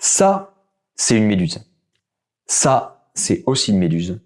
Ça, c'est une méduse. Ça, c'est aussi une méduse.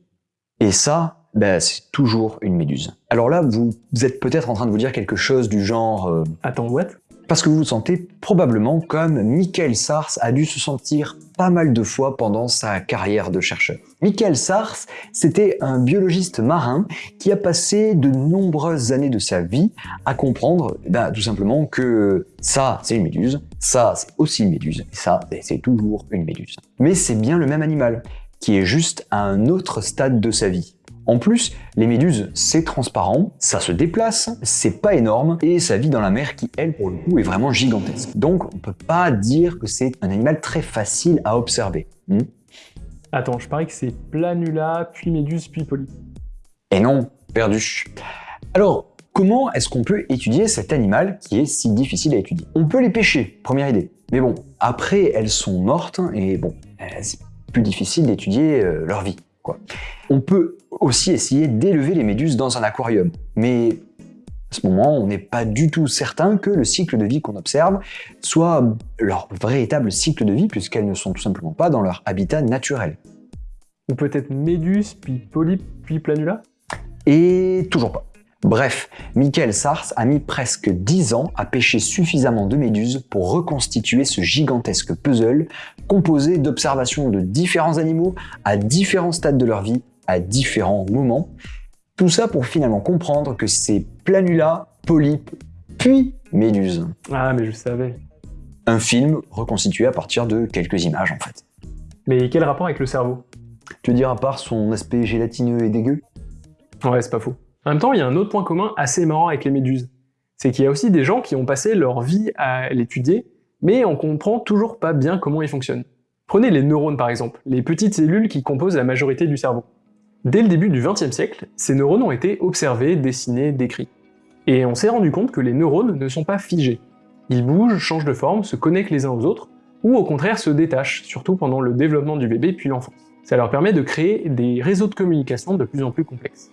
Et ça, ben, c'est toujours une méduse. Alors là, vous êtes peut-être en train de vous dire quelque chose du genre... euh, Attends, what? Parce que vous vous sentez probablement comme Michael Sars a dû se sentir pas mal de fois pendant sa carrière de chercheur. Michael Sars, c'était un biologiste marin qui a passé de nombreuses années de sa vie à comprendre ben, tout simplement que ça, c'est une méduse, ça, c'est aussi une méduse, et ça, ben, c'est toujours une méduse. Mais c'est bien le même animal, qui est juste à un autre stade de sa vie. En plus, les méduses, c'est transparent, ça se déplace, c'est pas énorme, et ça vit dans la mer qui, elle, pour le coup, est vraiment gigantesque. Donc, on peut pas dire que c'est un animal très facile à observer. Hmm Attends, je parie que c'est planula, puis méduse, puis polype. Et non, perdu. Alors, comment est-ce qu'on peut étudier cet animal qui est si difficile à étudier? On peut les pêcher, première idée. Mais bon, après, elles sont mortes, et bon, euh, c'est plus difficile d'étudier euh, leur vie. Quoi. On peut aussi essayer d'élever les méduses dans un aquarium, mais à ce moment, on n'est pas du tout certain que le cycle de vie qu'on observe soit leur véritable cycle de vie, puisqu'elles ne sont tout simplement pas dans leur habitat naturel. Ou peut-être méduse, puis polype, puis planula? Et toujours pas. Bref, Michael Sars a mis presque 10 ans à pêcher suffisamment de méduses pour reconstituer ce gigantesque puzzle composé d'observations de différents animaux à différents stades de leur vie, à différents moments. Tout ça pour finalement comprendre que c'est planula, polype, puis méduse. Ah, mais je savais. Un film reconstitué à partir de quelques images en fait. Mais quel rapport avec le cerveau? Tu veux dire à part son aspect gélatineux et dégueu? Ouais, c'est pas faux. En même temps, il y a un autre point commun assez marrant avec les méduses. C'est qu'il y a aussi des gens qui ont passé leur vie à l'étudier, mais on comprend toujours pas bien comment ils fonctionnent. Prenez les neurones par exemple, les petites cellules qui composent la majorité du cerveau. Dès le début du XXe siècle, ces neurones ont été observés, dessinés, décrits. Et on s'est rendu compte que les neurones ne sont pas figés. Ils bougent, changent de forme, se connectent les uns aux autres, ou au contraire se détachent, surtout pendant le développement du bébé puis l'enfance. Ça leur permet de créer des réseaux de communication de plus en plus complexes.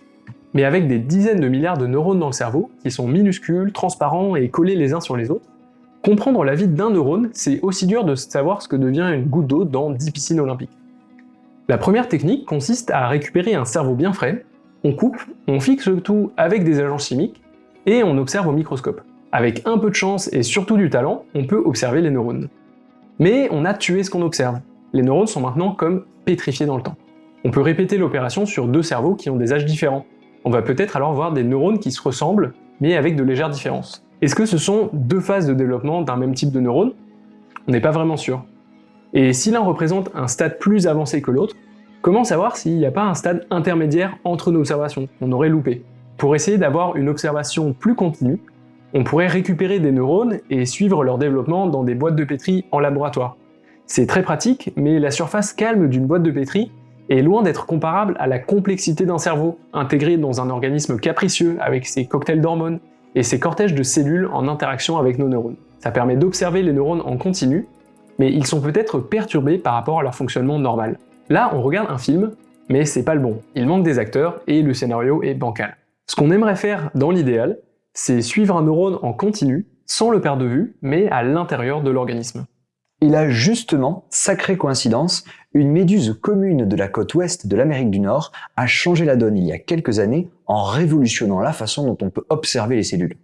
Mais avec des dizaines de milliards de neurones dans le cerveau, qui sont minuscules, transparents et collés les uns sur les autres, comprendre la vie d'un neurone, c'est aussi dur de savoir ce que devient une goutte d'eau dans 10 piscines olympiques. La première technique consiste à récupérer un cerveau bien frais, on coupe, on fixe tout avec des agents chimiques, et on observe au microscope. Avec un peu de chance et surtout du talent, on peut observer les neurones. Mais on a tué ce qu'on observe. Les neurones sont maintenant comme pétrifiés dans le temps. On peut répéter l'opération sur deux cerveaux qui ont des âges différents. On va peut-être alors voir des neurones qui se ressemblent, mais avec de légères différences. Est-ce que ce sont deux phases de développement d'un même type de neurone On n'est pas vraiment sûr. Et si l'un représente un stade plus avancé que l'autre, comment savoir s'il n'y a pas un stade intermédiaire entre nos observations? Qu'on aurait loupé Pour essayer d'avoir une observation plus continue, on pourrait récupérer des neurones et suivre leur développement dans des boîtes de pétri en laboratoire. C'est très pratique, mais la surface calme d'une boîte de pétri est loin d'être comparable à la complexité d'un cerveau, intégré dans un organisme capricieux avec ses cocktails d'hormones et ses cortèges de cellules en interaction avec nos neurones. Ça permet d'observer les neurones en continu, mais ils sont peut-être perturbés par rapport à leur fonctionnement normal. Là, on regarde un film, mais c'est pas le bon. Il manque des acteurs et le scénario est bancal. Ce qu'on aimerait faire dans l'idéal, c'est suivre un neurone en continu, sans le perdre de vue, mais à l'intérieur de l'organisme. Il a justement, sacrée coïncidence, une méduse commune de la côte ouest de l'Amérique du Nord a changé la donne il y a quelques années en révolutionnant la façon dont on peut observer les cellules.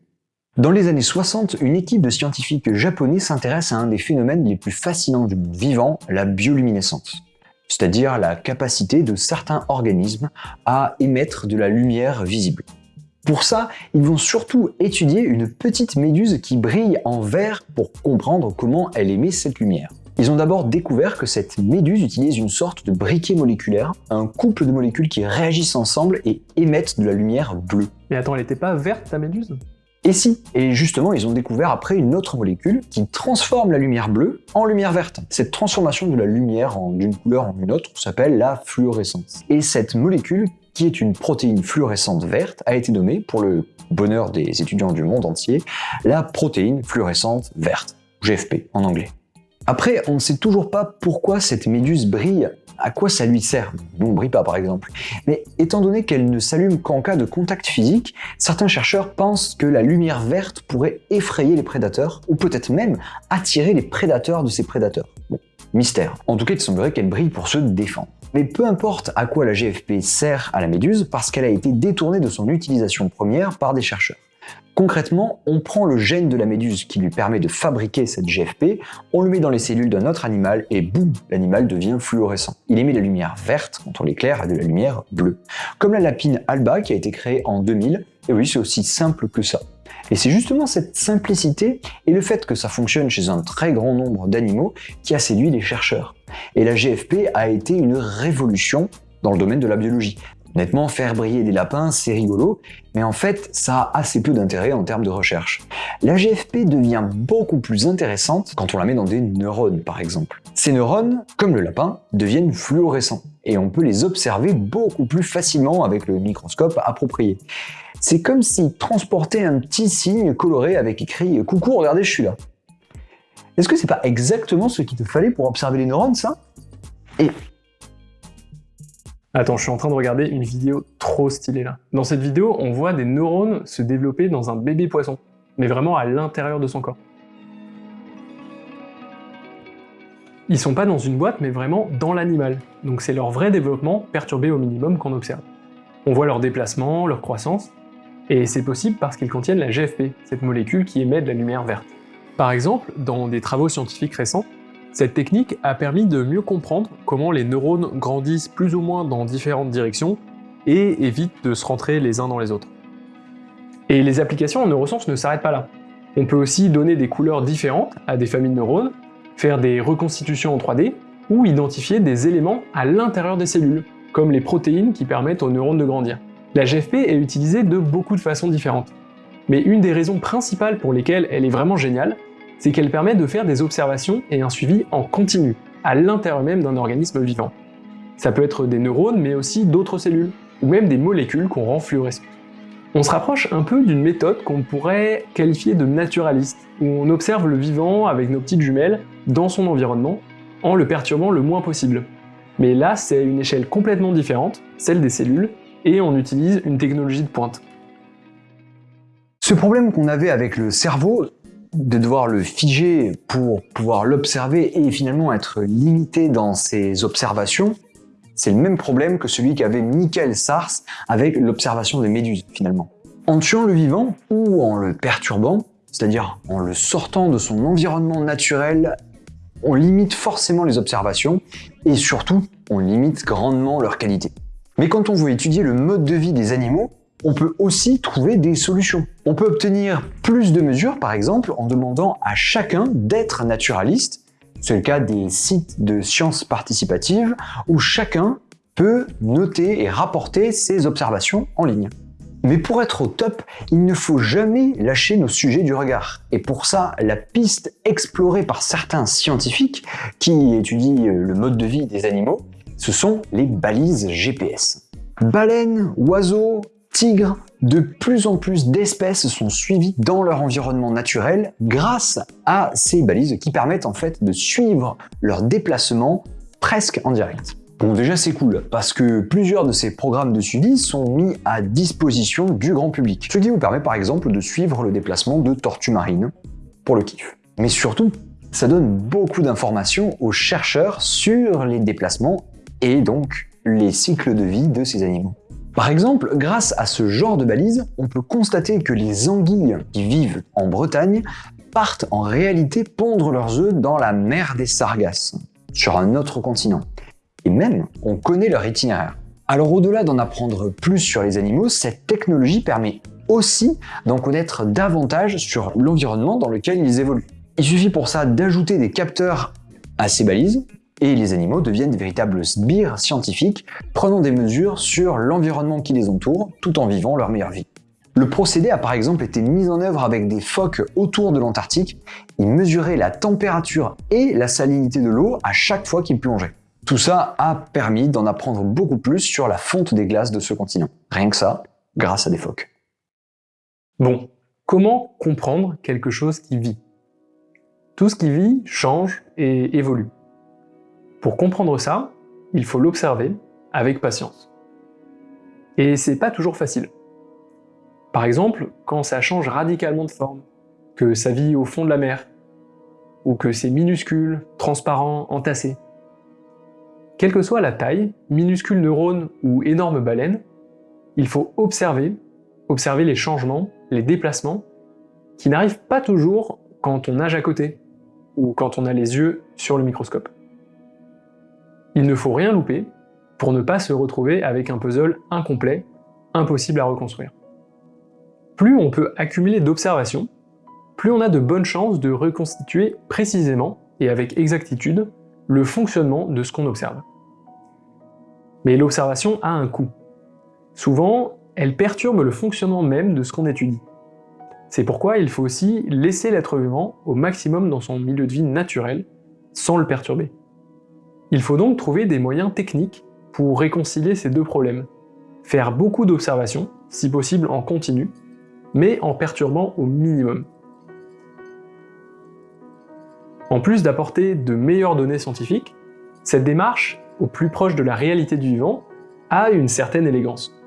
Dans les années 60, une équipe de scientifiques japonais s'intéresse à un des phénomènes les plus fascinants du vivant, la bioluminescence, c'est-à-dire la capacité de certains organismes à émettre de la lumière visible. Pour ça, ils vont surtout étudier une petite méduse qui brille en vert pour comprendre comment elle émet cette lumière. Ils ont d'abord découvert que cette méduse utilise une sorte de briquet moléculaire, un couple de molécules qui réagissent ensemble et émettent de la lumière bleue. Mais attends, elle était pas verte ta méduse? Et si Et justement, ils ont découvert après une autre molécule qui transforme la lumière bleue en lumière verte. Cette transformation de la lumière d'une couleur en une autre s'appelle la fluorescence. Et cette molécule, qui est une protéine fluorescente verte, a été nommée, pour le bonheur des étudiants du monde entier, la protéine fluorescente verte, GFP en anglais. Après, on ne sait toujours pas pourquoi cette méduse brille, à quoi ça lui sert. Nous, on brille pas par exemple. Mais étant donné qu'elle ne s'allume qu'en cas de contact physique, certains chercheurs pensent que la lumière verte pourrait effrayer les prédateurs, ou peut-être même attirer les prédateurs de ces prédateurs. Bon, Mystère. En tout cas, il semblerait qu'elle brille pour se défendre. Mais peu importe à quoi la GFP sert à la méduse, parce qu'elle a été détournée de son utilisation première par des chercheurs. Concrètement, on prend le gène de la méduse qui lui permet de fabriquer cette GFP, on le met dans les cellules d'un autre animal et boum, l'animal devient fluorescent. Il émet de la lumière verte quand on l'éclaire et de la lumière bleue. Comme la lapine alba qui a été créée en 2000, et oui, c'est aussi simple que ça. Et c'est justement cette simplicité et le fait que ça fonctionne chez un très grand nombre d'animaux qui a séduit les chercheurs. Et la GFP a été une révolution dans le domaine de la biologie. Honnêtement, faire briller des lapins, c'est rigolo, mais en fait, ça a assez peu d'intérêt en termes de recherche. La GFP devient beaucoup plus intéressante quand on la met dans des neurones, par exemple. Ces neurones, comme le lapin, deviennent fluorescents, et on peut les observer beaucoup plus facilement avec le microscope approprié. C'est comme s'ils transportaient un petit signe coloré avec écrit « Coucou, regardez, je suis là ». Est-ce que c'est pas exactement ce qu'il te fallait pour observer les neurones, ça? Attends, je suis en train de regarder une vidéo trop stylée là. Dans cette vidéo, on voit des neurones se développer dans un bébé poisson, mais vraiment à l'intérieur de son corps. Ils sont pas dans une boîte, mais vraiment dans l'animal. Donc c'est leur vrai développement perturbé au minimum qu'on observe. On voit leur déplacement, leur croissance, et c'est possible parce qu'ils contiennent la GFP, cette molécule qui émet de la lumière verte. Par exemple, dans des travaux scientifiques récents, cette technique a permis de mieux comprendre comment les neurones grandissent plus ou moins dans différentes directions et évitent de se rentrer les uns dans les autres. Et les applications en neurosciences ne s'arrêtent pas là. On peut aussi donner des couleurs différentes à des familles de neurones, faire des reconstitutions en 3D, ou identifier des éléments à l'intérieur des cellules, comme les protéines qui permettent aux neurones de grandir. La GFP est utilisée de beaucoup de façons différentes. Mais une des raisons principales pour lesquelles elle est vraiment géniale, c'est qu'elle permet de faire des observations et un suivi en continu, à l'intérieur même d'un organisme vivant. Ça peut être des neurones, mais aussi d'autres cellules, ou même des molécules qu'on rend fluorescentes. On se rapproche un peu d'une méthode qu'on pourrait qualifier de naturaliste, où on observe le vivant avec nos petites jumelles dans son environnement, en le perturbant le moins possible. Mais là, c'est une échelle complètement différente, celle des cellules, et on utilise une technologie de pointe. Ce problème qu'on avait avec le cerveau, de devoir le figer pour pouvoir l'observer et finalement être limité dans ses observations, c'est le même problème que celui qu'avait Michael Sars avec l'observation des méduses finalement. En tuant le vivant ou en le perturbant, c'est-à-dire en le sortant de son environnement naturel, on limite forcément les observations et surtout on limite grandement leur qualité. Mais quand on veut étudier le mode de vie des animaux, on peut aussi trouver des solutions. On peut obtenir plus de mesures, par exemple, en demandant à chacun d'être naturaliste. C'est le cas des sites de sciences participatives, où chacun peut noter et rapporter ses observations en ligne. Mais pour être au top, il ne faut jamais lâcher nos sujets du regard. Et pour ça, la piste explorée par certains scientifiques qui étudient le mode de vie des animaux, ce sont les balises GPS. Baleines, oiseaux, tigres, de plus en plus d'espèces sont suivies dans leur environnement naturel grâce à ces balises qui permettent en fait de suivre leur déplacement presque en direct. Bon déjà c'est cool, parce que plusieurs de ces programmes de suivi sont mis à disposition du grand public, ce qui vous permet par exemple de suivre le déplacement de tortues marines, pour le kiff. Mais surtout, ça donne beaucoup d'informations aux chercheurs sur les déplacements et donc les cycles de vie de ces animaux. Par exemple, grâce à ce genre de balise, on peut constater que les anguilles qui vivent en Bretagne partent en réalité pondre leurs œufs dans la mer des Sargasses, sur un autre continent. Et même, on connaît leur itinéraire. Alors au-delà d'en apprendre plus sur les animaux, cette technologie permet aussi d'en connaître davantage sur l'environnement dans lequel ils évoluent. Il suffit pour ça d'ajouter des capteurs à ces balises, et les animaux deviennent de véritables sbires scientifiques, prenant des mesures sur l'environnement qui les entoure, tout en vivant leur meilleure vie. Le procédé a par exemple été mis en œuvre avec des phoques autour de l'Antarctique. Ils mesuraient la température et la salinité de l'eau à chaque fois qu'ils plongeaient. Tout ça a permis d'en apprendre beaucoup plus sur la fonte des glaces de ce continent. Rien que ça, grâce à des phoques. Bon, comment comprendre quelque chose qui vit? Tout ce qui vit change et évolue. Pour comprendre ça, il faut l'observer avec patience. Et c'est pas toujours facile. Par exemple, quand ça change radicalement de forme, que ça vit au fond de la mer, ou que c'est minuscule, transparent, entassé. Quelle que soit la taille, minuscule neurone ou énorme baleine, il faut observer, observer les changements, les déplacements, qui n'arrivent pas toujours quand on nage à côté, ou quand on a les yeux sur le microscope. Il ne faut rien louper pour ne pas se retrouver avec un puzzle incomplet, impossible à reconstruire. Plus on peut accumuler d'observations, plus on a de bonnes chances de reconstituer précisément et avec exactitude le fonctionnement de ce qu'on observe. Mais l'observation a un coût. Souvent, elle perturbe le fonctionnement même de ce qu'on étudie. C'est pourquoi il faut aussi laisser l'être vivant au maximum dans son milieu de vie naturel, sans le perturber. Il faut donc trouver des moyens techniques pour réconcilier ces deux problèmes. Faire beaucoup d'observations, si possible en continu, mais en perturbant au minimum. En plus d'apporter de meilleures données scientifiques, cette démarche, au plus proche de la réalité du vivant, a une certaine élégance.